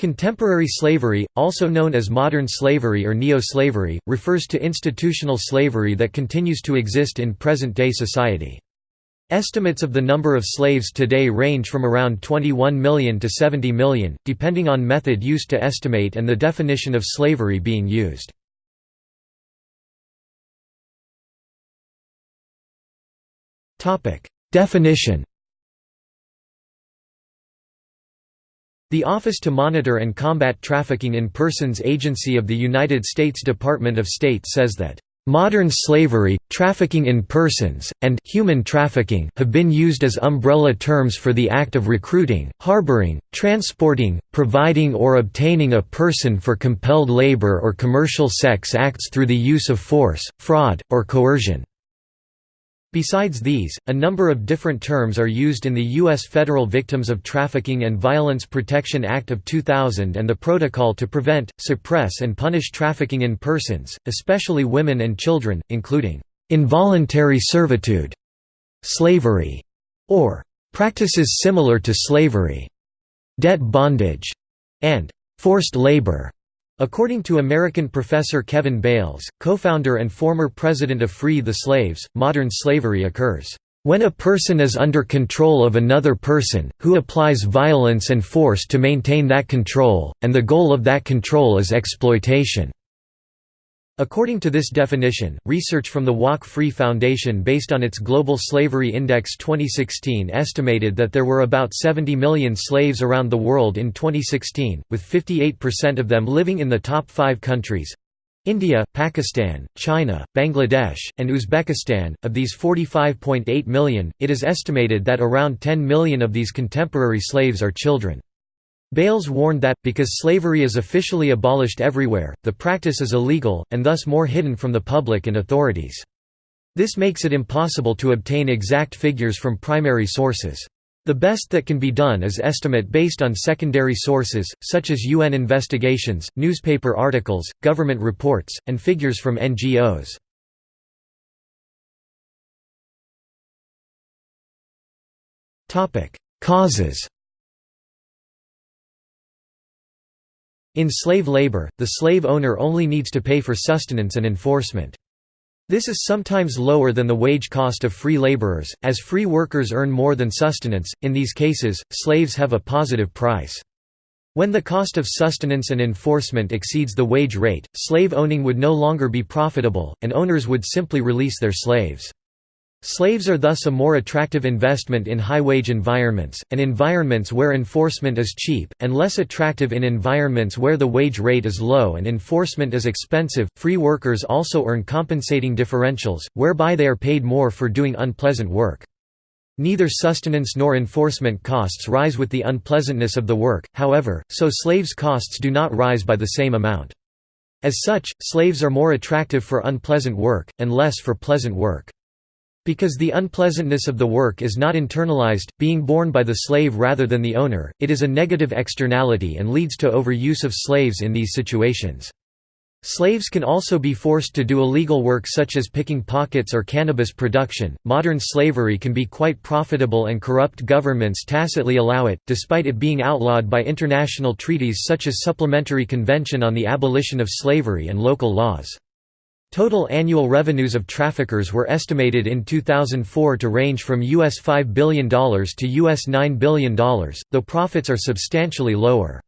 Contemporary slavery, also known as modern slavery or neo-slavery, refers to institutional slavery that continues to exist in present-day society. Estimates of the number of slaves today range from around 21 million to 70 million, depending on method used to estimate and the definition of slavery being used. Definition The Office to Monitor and Combat Trafficking in Persons Agency of the United States Department of State says that Modern slavery, trafficking in persons, and human trafficking have been used as umbrella terms for the act of recruiting, harboring, transporting, providing or obtaining a person for compelled labor or commercial sex acts through the use of force, fraud, or coercion. Besides these, a number of different terms are used in the U.S. Federal Victims of Trafficking and Violence Protection Act of 2000 and the Protocol to Prevent, Suppress and Punish Trafficking in Persons, especially women and children, including involuntary servitude, slavery, or practices similar to slavery, debt bondage, and forced labor. According to American professor Kevin Bales, co-founder and former president of Free the Slaves, modern slavery occurs, "...when a person is under control of another person, who applies violence and force to maintain that control, and the goal of that control is exploitation." According to this definition, research from the Walk Free Foundation based on its Global Slavery Index 2016 estimated that there were about 70 million slaves around the world in 2016, with 58% of them living in the top five countries India, Pakistan, China, Bangladesh, and Uzbekistan. Of these 45.8 million, it is estimated that around 10 million of these contemporary slaves are children. Bales warned that, because slavery is officially abolished everywhere, the practice is illegal, and thus more hidden from the public and authorities. This makes it impossible to obtain exact figures from primary sources. The best that can be done is estimate based on secondary sources, such as UN investigations, newspaper articles, government reports, and figures from NGOs. Causes In slave labor, the slave owner only needs to pay for sustenance and enforcement. This is sometimes lower than the wage cost of free laborers, as free workers earn more than sustenance. In these cases, slaves have a positive price. When the cost of sustenance and enforcement exceeds the wage rate, slave owning would no longer be profitable, and owners would simply release their slaves. Slaves are thus a more attractive investment in high-wage environments, and environments where enforcement is cheap, and less attractive in environments where the wage rate is low and enforcement is expensive. Free workers also earn compensating differentials, whereby they are paid more for doing unpleasant work. Neither sustenance nor enforcement costs rise with the unpleasantness of the work, however, so slaves' costs do not rise by the same amount. As such, slaves are more attractive for unpleasant work, and less for pleasant work. Because the unpleasantness of the work is not internalized, being borne by the slave rather than the owner, it is a negative externality and leads to overuse of slaves in these situations. Slaves can also be forced to do illegal work such as picking pockets or cannabis production. Modern slavery can be quite profitable and corrupt governments tacitly allow it, despite it being outlawed by international treaties such as Supplementary Convention on the Abolition of Slavery and local laws. Total annual revenues of traffickers were estimated in 2004 to range from US $5 billion to US $9 billion, though profits are substantially lower.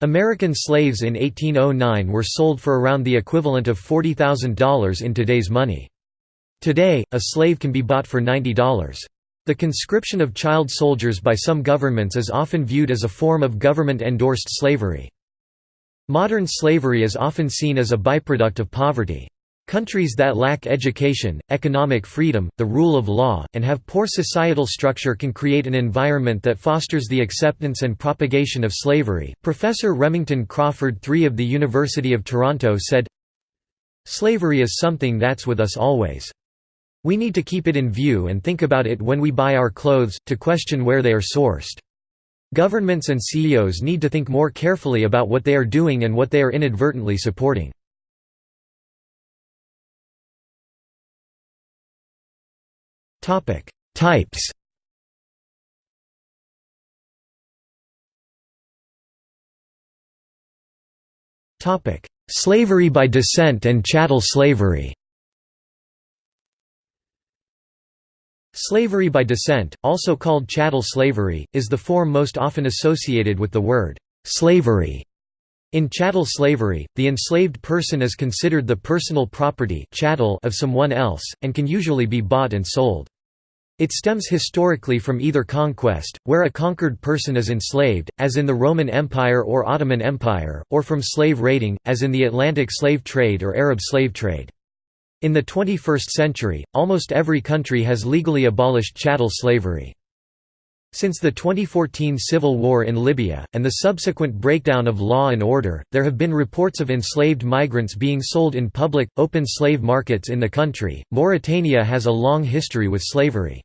American slaves in 1809 were sold for around the equivalent of $40,000 in today's money. Today, a slave can be bought for $90. The conscription of child soldiers by some governments is often viewed as a form of government-endorsed slavery. Modern slavery is often seen as a byproduct of poverty. Countries that lack education, economic freedom, the rule of law, and have poor societal structure can create an environment that fosters the acceptance and propagation of slavery. Professor Remington Crawford III of the University of Toronto said, Slavery is something that's with us always. We need to keep it in view and think about it when we buy our clothes, to question where they are sourced. Governments and CEOs need to think more carefully about what they are doing and what they are inadvertently supporting. Types. Topic: Slavery by descent and chattel slavery. Slavery by descent, also called chattel slavery, is the form most often associated with the word «slavery». In chattel slavery, the enslaved person is considered the personal property chattel of someone else, and can usually be bought and sold. It stems historically from either conquest, where a conquered person is enslaved, as in the Roman Empire or Ottoman Empire, or from slave raiding, as in the Atlantic slave trade or Arab slave trade. In the 21st century, almost every country has legally abolished chattel slavery. Since the 2014 civil war in Libya, and the subsequent breakdown of law and order, there have been reports of enslaved migrants being sold in public, open slave markets in the country. Mauritania has a long history with slavery.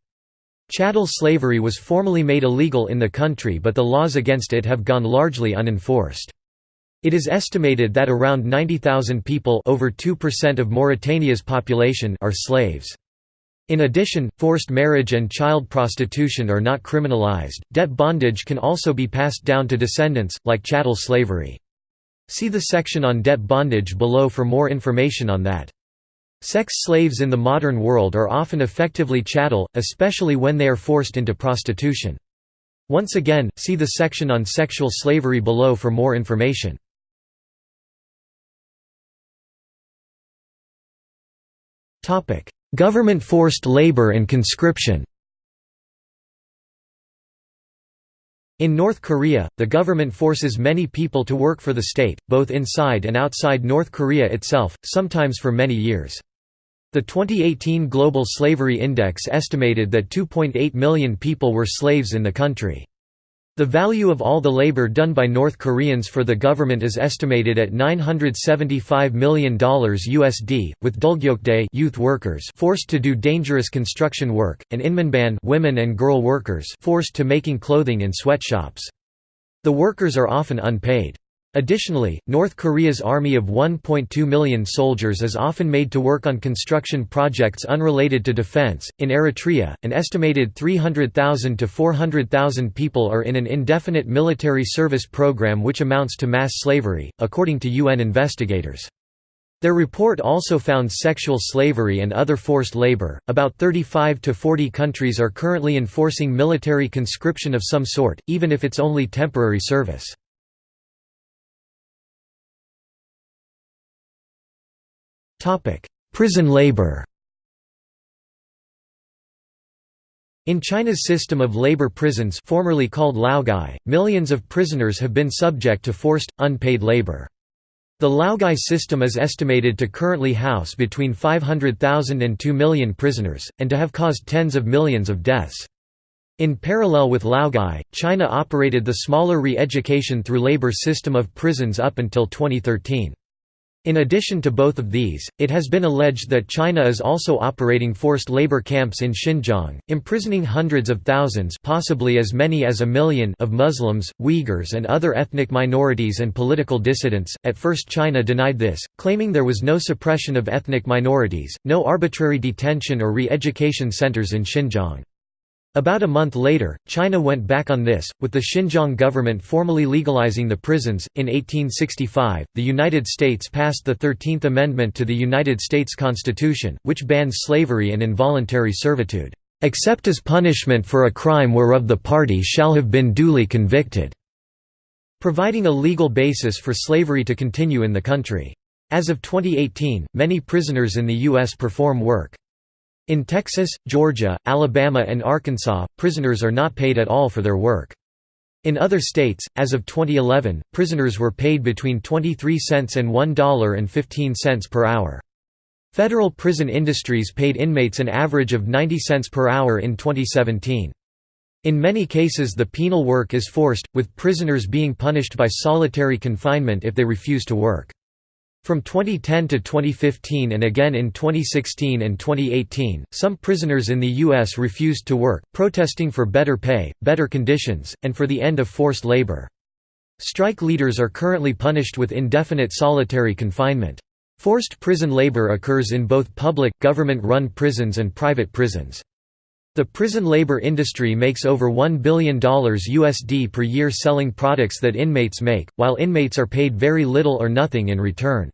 Chattel slavery was formally made illegal in the country but the laws against it have gone largely unenforced. It is estimated that around 90,000 people over 2% of Mauritania's population are slaves. In addition, forced marriage and child prostitution are not criminalized. Debt bondage can also be passed down to descendants, like chattel slavery. See the section on debt bondage below for more information on that. Sex slaves in the modern world are often effectively chattel, especially when they are forced into prostitution. Once again, see the section on sexual slavery below for more information. Government forced labor and conscription In North Korea, the government forces many people to work for the state, both inside and outside North Korea itself, sometimes for many years. The 2018 Global Slavery Index estimated that 2.8 million people were slaves in the country. The value of all the labor done by North Koreans for the government is estimated at $975 million USD, with Dulgyokdae youth workers forced to do dangerous construction work, and Inmanban women and girl workers forced to making clothing in sweatshops. The workers are often unpaid. Additionally, North Korea's army of 1.2 million soldiers is often made to work on construction projects unrelated to defense. In Eritrea, an estimated 300,000 to 400,000 people are in an indefinite military service program which amounts to mass slavery, according to UN investigators. Their report also found sexual slavery and other forced labor. About 35 to 40 countries are currently enforcing military conscription of some sort, even if it's only temporary service. Prison labor In China's system of labor prisons formerly called laogai, millions of prisoners have been subject to forced, unpaid labor. The laogai system is estimated to currently house between 500,000 and 2 million prisoners, and to have caused tens of millions of deaths. In parallel with laogai, China operated the smaller re-education through labor system of prisons up until 2013. In addition to both of these, it has been alleged that China is also operating forced labor camps in Xinjiang, imprisoning hundreds of thousands possibly as many as a million of Muslims, Uyghurs and other ethnic minorities and political dissidents. At first China denied this, claiming there was no suppression of ethnic minorities, no arbitrary detention or re-education centers in Xinjiang. About a month later, China went back on this, with the Xinjiang government formally legalizing the prisons. In 1865, the United States passed the Thirteenth Amendment to the United States Constitution, which bans slavery and involuntary servitude, except as punishment for a crime whereof the party shall have been duly convicted, providing a legal basis for slavery to continue in the country. As of 2018, many prisoners in the U.S. perform work in Texas, Georgia, Alabama and Arkansas, prisoners are not paid at all for their work. In other states, as of 2011, prisoners were paid between 23 cents and $1.15 per hour. Federal prison industries paid inmates an average of 90 cents per hour in 2017. In many cases the penal work is forced, with prisoners being punished by solitary confinement if they refuse to work. From 2010 to 2015 and again in 2016 and 2018, some prisoners in the U.S. refused to work, protesting for better pay, better conditions, and for the end of forced labor. Strike leaders are currently punished with indefinite solitary confinement. Forced prison labor occurs in both public, government-run prisons and private prisons. The prison labor industry makes over $1 billion USD per year selling products that inmates make, while inmates are paid very little or nothing in return.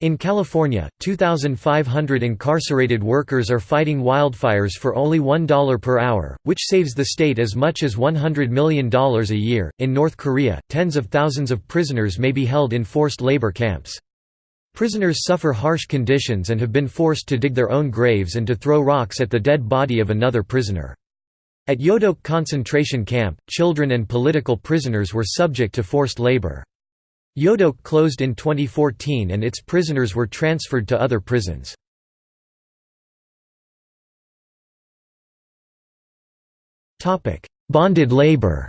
In California, 2,500 incarcerated workers are fighting wildfires for only $1 per hour, which saves the state as much as $100 million a year. In North Korea, tens of thousands of prisoners may be held in forced labor camps. Prisoners suffer harsh conditions and have been forced to dig their own graves and to throw rocks at the dead body of another prisoner. At Yodok concentration camp, children and political prisoners were subject to forced labor. Yodok closed in 2014 and its prisoners were transferred to other prisons. Bonded labor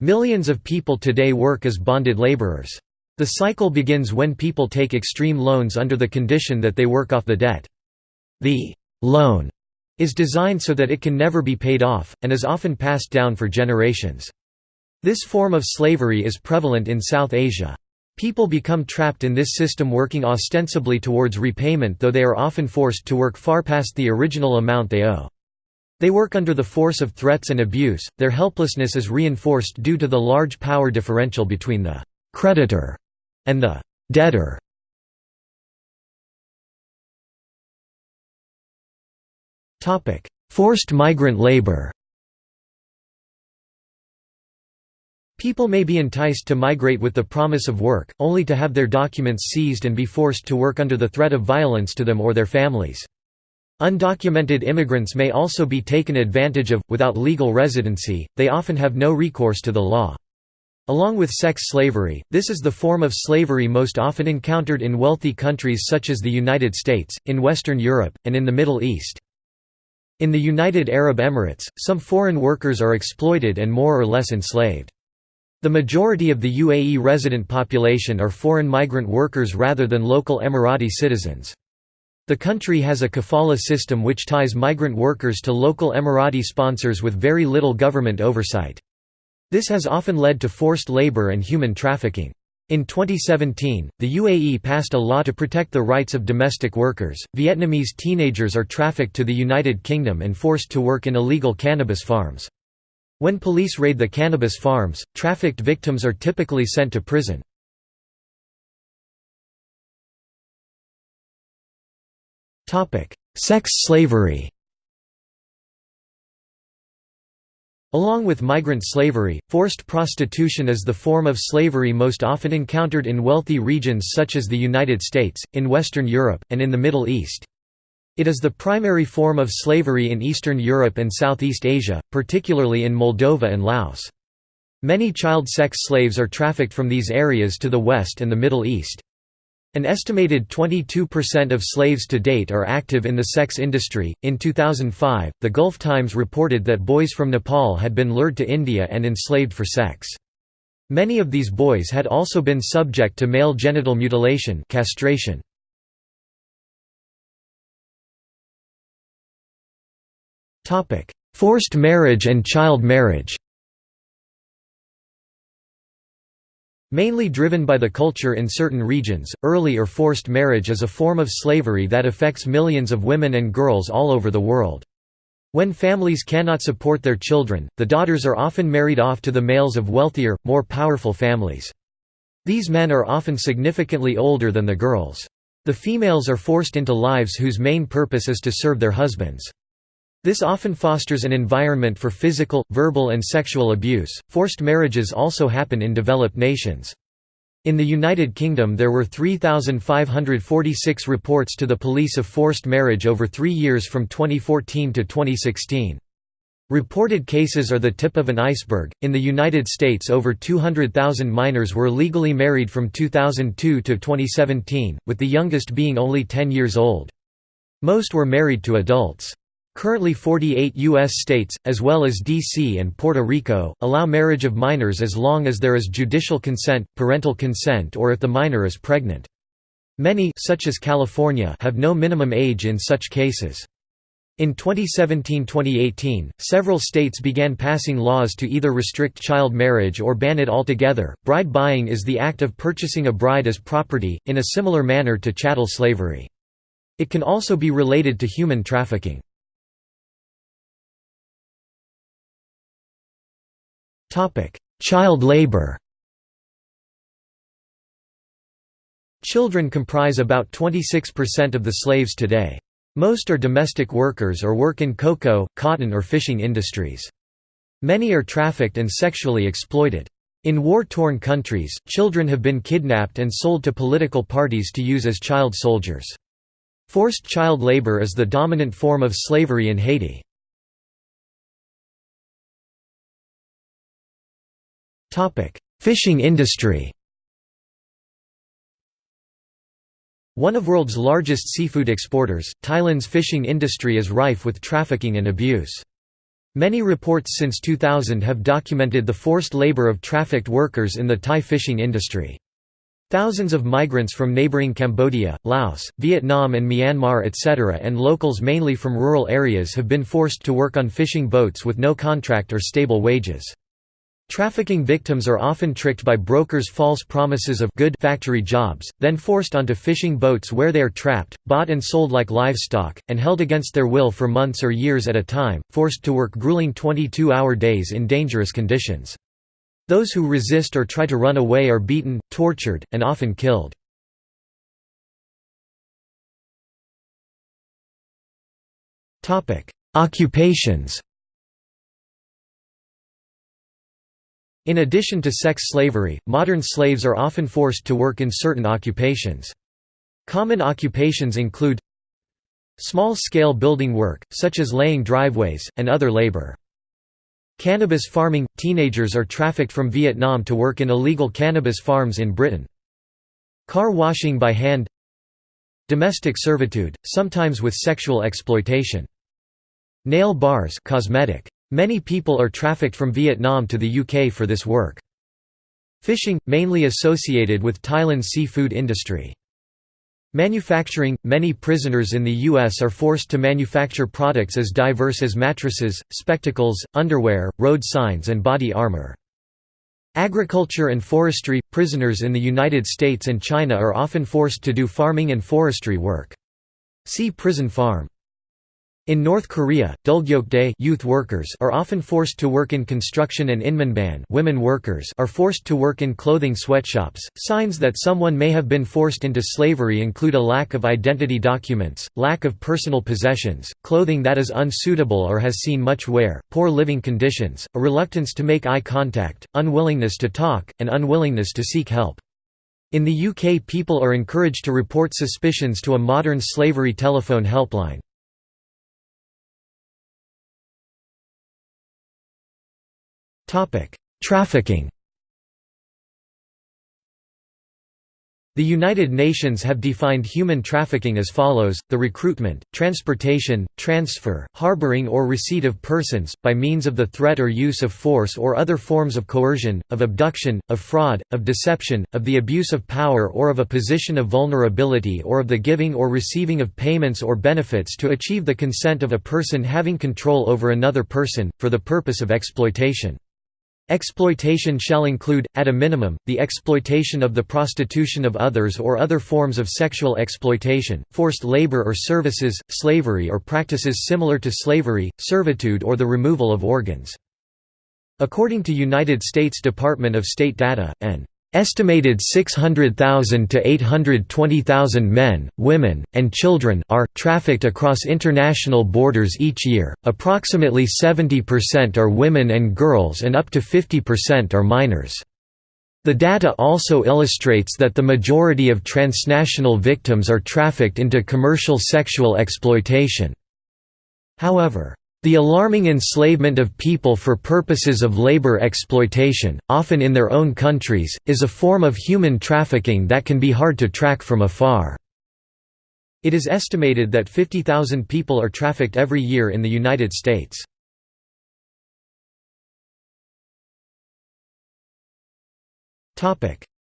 Millions of people today work as bonded laborers. The cycle begins when people take extreme loans under the condition that they work off the debt. The loan is designed so that it can never be paid off, and is often passed down for generations. This form of slavery is prevalent in South Asia. People become trapped in this system working ostensibly towards repayment though they are often forced to work far past the original amount they owe. They work under the force of threats and abuse, their helplessness is reinforced due to the large power differential between the «creditor» and the «debtor». Forced migrant labor People may be enticed to migrate with the promise of work, only to have their documents seized and be forced to work under the threat of violence to them or their families. Undocumented immigrants may also be taken advantage of, without legal residency, they often have no recourse to the law. Along with sex slavery, this is the form of slavery most often encountered in wealthy countries such as the United States, in Western Europe, and in the Middle East. In the United Arab Emirates, some foreign workers are exploited and more or less enslaved. The majority of the UAE resident population are foreign migrant workers rather than local Emirati citizens. The country has a kafala system which ties migrant workers to local Emirati sponsors with very little government oversight. This has often led to forced labor and human trafficking. In 2017, the UAE passed a law to protect the rights of domestic workers. Vietnamese teenagers are trafficked to the United Kingdom and forced to work in illegal cannabis farms. When police raid the cannabis farms, trafficked victims are typically sent to prison. Sex slavery Along with migrant slavery, forced prostitution is the form of slavery most often encountered in wealthy regions such as the United States, in Western Europe, and in the Middle East. It is the primary form of slavery in Eastern Europe and Southeast Asia, particularly in Moldova and Laos. Many child sex slaves are trafficked from these areas to the West and the Middle East. An estimated 22% of slaves to date are active in the sex industry. In 2005, the Gulf Times reported that boys from Nepal had been lured to India and enslaved for sex. Many of these boys had also been subject to male genital mutilation castration. Forced marriage and child marriage Mainly driven by the culture in certain regions, early or forced marriage is a form of slavery that affects millions of women and girls all over the world. When families cannot support their children, the daughters are often married off to the males of wealthier, more powerful families. These men are often significantly older than the girls. The females are forced into lives whose main purpose is to serve their husbands. This often fosters an environment for physical, verbal and sexual abuse. Forced marriages also happen in developed nations. In the United Kingdom there were 3,546 reports to the police of forced marriage over three years from 2014 to 2016. Reported cases are the tip of an iceberg. In the United States, over 200,000 minors were legally married from 2002 to 2017, with the youngest being only 10 years old. Most were married to adults. Currently 48 U.S. states, as well as D.C. and Puerto Rico, allow marriage of minors as long as there is judicial consent, parental consent or if the minor is pregnant. Many such as California have no minimum age in such cases. In 2017-2018, several states began passing laws to either restrict child marriage or ban it altogether. Bride buying is the act of purchasing a bride as property, in a similar manner to chattel slavery. It can also be related to human trafficking. Child labor Children comprise about 26% of the slaves today. Most are domestic workers or work in cocoa, cotton or fishing industries. Many are trafficked and sexually exploited. In war-torn countries, children have been kidnapped and sold to political parties to use as child soldiers. Forced child labor is the dominant form of slavery in Haiti. Fishing industry One of world's largest seafood exporters, Thailand's fishing industry is rife with trafficking and abuse. Many reports since 2000 have documented the forced labor of trafficked workers in the Thai fishing industry. Thousands of migrants from neighboring Cambodia, Laos, Vietnam and Myanmar etc. and locals mainly from rural areas have been forced to work on fishing boats with no contract or stable wages. Trafficking victims are often tricked by brokers' false promises of good factory jobs, then forced onto fishing boats where they are trapped, bought and sold like livestock, and held against their will for months or years at a time, forced to work grueling 22-hour days in dangerous conditions. Those who resist or try to run away are beaten, tortured, and often killed. Occupations In addition to sex slavery, modern slaves are often forced to work in certain occupations. Common occupations include small-scale building work, such as laying driveways, and other labor. Cannabis farming – Teenagers are trafficked from Vietnam to work in illegal cannabis farms in Britain. Car washing by hand Domestic servitude, sometimes with sexual exploitation. Nail bars cosmetic. Many people are trafficked from Vietnam to the UK for this work. Fishing, mainly associated with Thailand's seafood industry. Manufacturing – Many prisoners in the U.S. are forced to manufacture products as diverse as mattresses, spectacles, underwear, road signs and body armor. Agriculture and forestry – Prisoners in the United States and China are often forced to do farming and forestry work. See prison farm. In North Korea, dulgyeokdae youth workers are often forced to work in construction and inmanban women workers are forced to work in clothing sweatshops. Signs that someone may have been forced into slavery include a lack of identity documents, lack of personal possessions, clothing that is unsuitable or has seen much wear, poor living conditions, a reluctance to make eye contact, unwillingness to talk, and unwillingness to seek help. In the UK people are encouraged to report suspicions to a modern slavery telephone helpline. Trafficking The United Nations have defined human trafficking as follows, the recruitment, transportation, transfer, harboring or receipt of persons, by means of the threat or use of force or other forms of coercion, of abduction, of fraud, of deception, of the abuse of power or of a position of vulnerability or of the giving or receiving of payments or benefits to achieve the consent of a person having control over another person, for the purpose of exploitation. Exploitation shall include, at a minimum, the exploitation of the prostitution of others or other forms of sexual exploitation, forced labor or services, slavery or practices similar to slavery, servitude or the removal of organs. According to United States Department of State data, an Estimated 600,000 to 820,000 men, women, and children are trafficked across international borders each year. Approximately 70% are women and girls and up to 50% are minors. The data also illustrates that the majority of transnational victims are trafficked into commercial sexual exploitation. However, the alarming enslavement of people for purposes of labor exploitation, often in their own countries, is a form of human trafficking that can be hard to track from afar. It is estimated that 50,000 people are trafficked every year in the United States.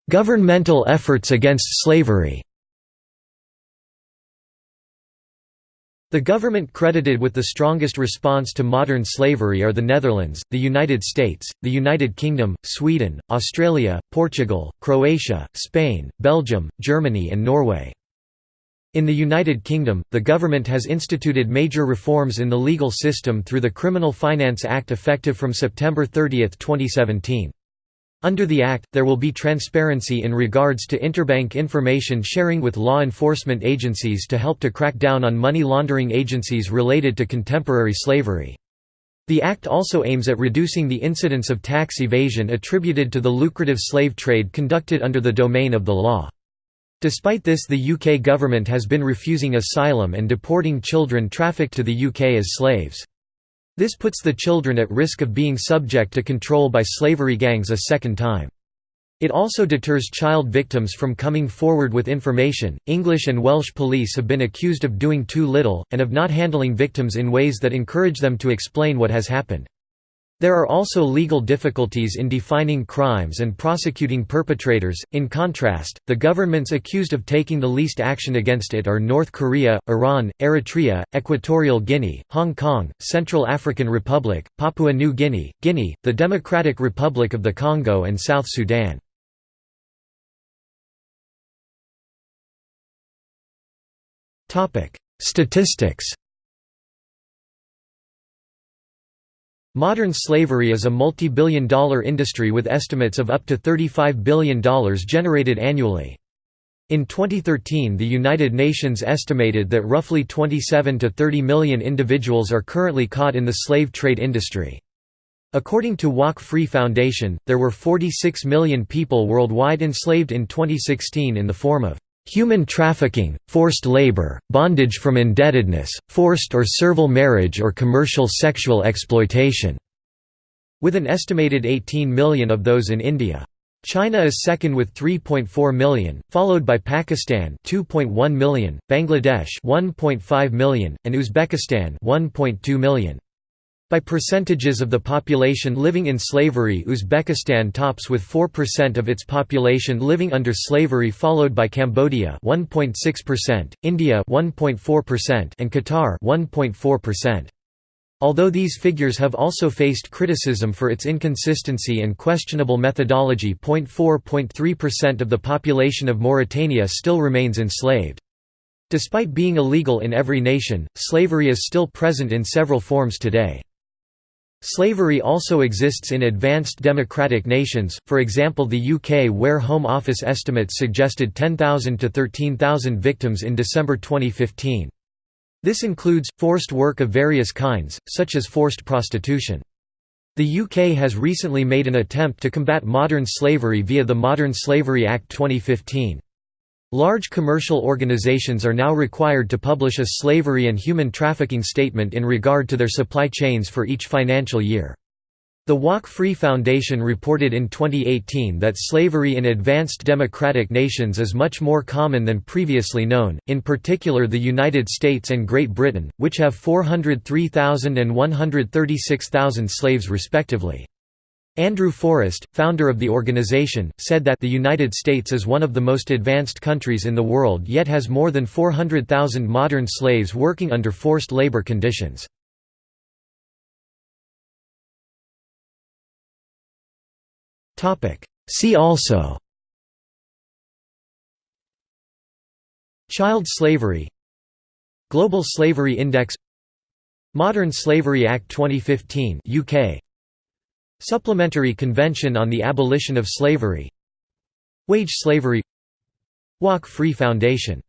Governmental efforts against slavery The government credited with the strongest response to modern slavery are the Netherlands, the United States, the United Kingdom, Sweden, Australia, Portugal, Croatia, Spain, Belgium, Germany and Norway. In the United Kingdom, the government has instituted major reforms in the legal system through the Criminal Finance Act effective from September 30, 2017. Under the Act, there will be transparency in regards to interbank information sharing with law enforcement agencies to help to crack down on money laundering agencies related to contemporary slavery. The Act also aims at reducing the incidence of tax evasion attributed to the lucrative slave trade conducted under the domain of the law. Despite this the UK government has been refusing asylum and deporting children trafficked to the UK as slaves. This puts the children at risk of being subject to control by slavery gangs a second time. It also deters child victims from coming forward with information. English and Welsh police have been accused of doing too little, and of not handling victims in ways that encourage them to explain what has happened. There are also legal difficulties in defining crimes and prosecuting perpetrators. In contrast, the governments accused of taking the least action against it are North Korea, Iran, Eritrea, Equatorial Guinea, Hong Kong, Central African Republic, Papua New Guinea, Guinea, the Democratic Republic of the Congo, and South Sudan. Statistics Modern slavery is a multi-billion dollar industry with estimates of up to $35 billion generated annually. In 2013 the United Nations estimated that roughly 27 to 30 million individuals are currently caught in the slave trade industry. According to Walk Free Foundation, there were 46 million people worldwide enslaved in 2016 in the form of Human trafficking, forced labor, bondage from indebtedness, forced or servile marriage or commercial sexual exploitation", with an estimated 18 million of those in India. China is second with 3.4 million, followed by Pakistan 2.1 million, Bangladesh 1.5 million, and Uzbekistan 1.2 million. By percentages of the population living in slavery Uzbekistan tops with 4% of its population living under slavery followed by Cambodia 1.6%, India 1.4% and Qatar 1.4%. Although these figures have also faced criticism for its inconsistency and questionable methodology 0.4.3% of the population of Mauritania still remains enslaved. Despite being illegal in every nation, slavery is still present in several forms today. Slavery also exists in advanced democratic nations, for example the UK where Home Office estimates suggested 10,000 to 13,000 victims in December 2015. This includes, forced work of various kinds, such as forced prostitution. The UK has recently made an attempt to combat modern slavery via the Modern Slavery Act 2015. Large commercial organizations are now required to publish a slavery and human trafficking statement in regard to their supply chains for each financial year. The Walk Free Foundation reported in 2018 that slavery in advanced democratic nations is much more common than previously known, in particular the United States and Great Britain, which have 403,000 and 136,000 slaves respectively. Andrew Forrest, founder of the organization, said that the United States is one of the most advanced countries in the world yet has more than 400,000 modern slaves working under forced labor conditions. See also Child slavery Global Slavery Index Modern Slavery Act 2015 UK Supplementary Convention on the Abolition of Slavery. Wage Slavery. Walk Free Foundation